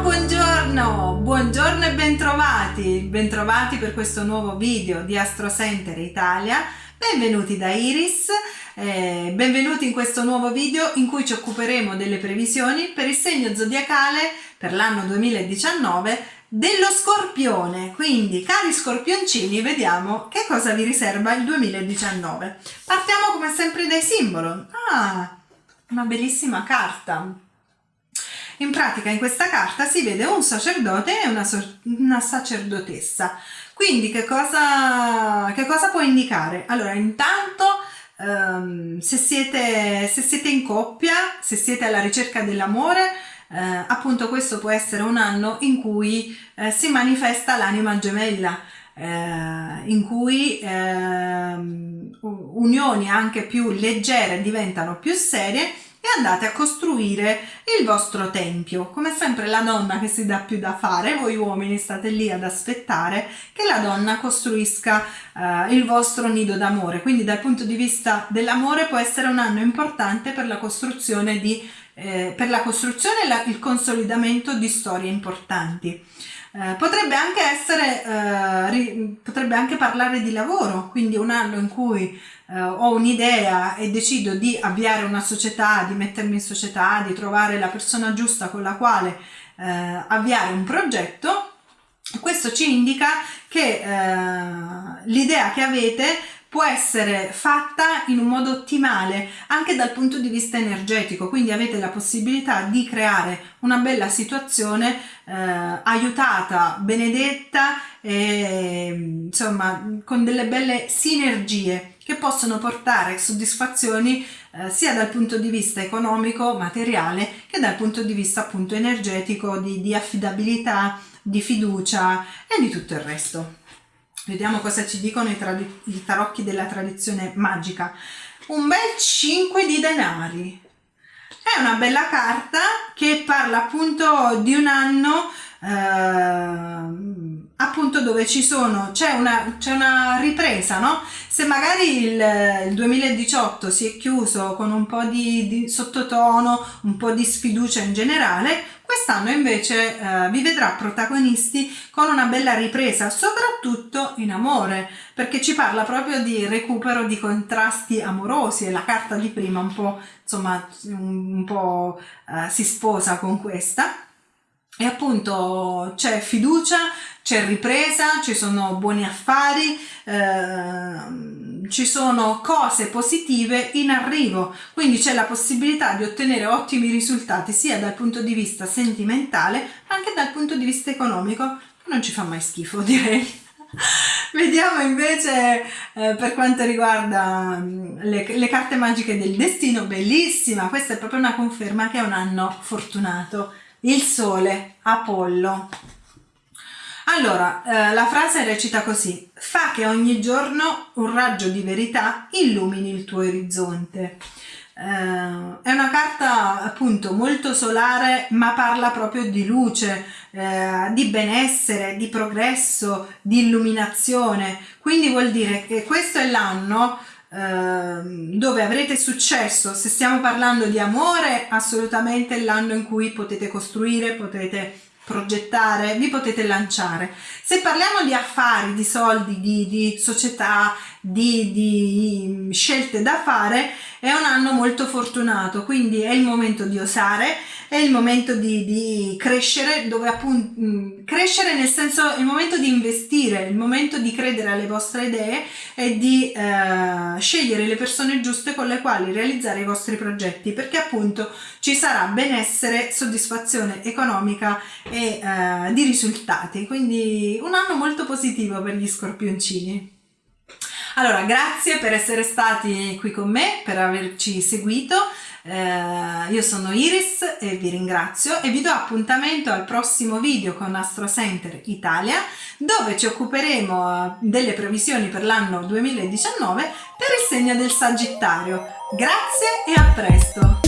buongiorno, buongiorno e bentrovati, bentrovati per questo nuovo video di Astro Center Italia, benvenuti da Iris, eh, benvenuti in questo nuovo video in cui ci occuperemo delle previsioni per il segno zodiacale per l'anno 2019 dello scorpione, quindi cari scorpioncini vediamo che cosa vi riserva il 2019. Partiamo come sempre dai simbolo, ah, una bellissima carta in pratica in questa carta si vede un sacerdote e una, una sacerdotessa. Quindi che cosa, che cosa può indicare? Allora, intanto um, se, siete, se siete in coppia, se siete alla ricerca dell'amore, eh, appunto questo può essere un anno in cui eh, si manifesta l'anima gemella, eh, in cui eh, unioni anche più leggere diventano più serie e andate a costruire il vostro tempio. Come sempre la donna che si dà più da fare, voi uomini state lì ad aspettare che la donna costruisca uh, il vostro nido d'amore. Quindi dal punto di vista dell'amore può essere un anno importante per la costruzione di eh, per la costruzione e la, il consolidamento di storie importanti. Eh, potrebbe anche essere, eh, ri, potrebbe anche parlare di lavoro, quindi un anno in cui eh, ho un'idea e decido di avviare una società, di mettermi in società, di trovare la persona giusta con la quale eh, avviare un progetto, questo ci indica che eh, l'idea che avete può essere fatta in un modo ottimale anche dal punto di vista energetico. Quindi avete la possibilità di creare una bella situazione eh, aiutata benedetta e insomma con delle belle sinergie che possono portare soddisfazioni eh, sia dal punto di vista economico materiale che dal punto di vista appunto energetico di, di affidabilità di fiducia e di tutto il resto Vediamo cosa ci dicono i, i tarocchi della tradizione magica. Un bel 5 di denari. È una bella carta che parla appunto di un anno eh, appunto dove ci sono c'è una, una ripresa no se magari il, il, 2018 si è chiuso con un po' di, di sottotono un po' di sfiducia in generale quest'anno invece eh, vi vedrà protagonisti con una bella ripresa soprattutto in amore perché ci parla proprio di recupero di contrasti amorosi e la carta di prima un po' insomma un po' eh, si sposa con questa e appunto c'è fiducia, c'è ripresa, ci sono buoni affari, eh, ci sono cose positive in arrivo, quindi c'è la possibilità di ottenere ottimi risultati sia dal punto di vista sentimentale anche dal punto di vista economico, non ci fa mai schifo direi. Vediamo invece eh, per quanto riguarda mm, le, le, carte magiche del destino, bellissima, questa è proprio una conferma che è un anno fortunato il sole, Apollo. Allora, eh, la frase recita così, fa che ogni giorno un raggio di verità illumini il tuo orizzonte. Eh, è una carta appunto molto solare ma parla proprio di luce, eh, di benessere, di progresso, di illuminazione, quindi vuol dire che questo è l'anno Ehm, dove avrete successo, se stiamo parlando di amore, assolutamente l'anno in cui potete costruire, potete progettare, vi potete lanciare. Se parliamo di affari, di soldi, di, di società, di, di scelte da fare, è un anno molto fortunato, quindi è il momento di osare, è il momento di, di crescere, dove appunto mm, crescere nel senso il momento di investire, il momento di credere alle vostre idee e di eh, scegliere le persone giuste con le quali realizzare i vostri progetti, perché appunto ci sarà benessere, soddisfazione economica e eh, di risultati, quindi un anno molto positivo per gli scorpioncini. Allora, grazie per essere stati qui con me, per averci seguito. Eh, io sono Iris e vi ringrazio e vi do appuntamento al prossimo video con Astro Center Italia dove ci occuperemo eh, delle previsioni per l'anno 2019 per il segno del Sagittario. Grazie e a presto!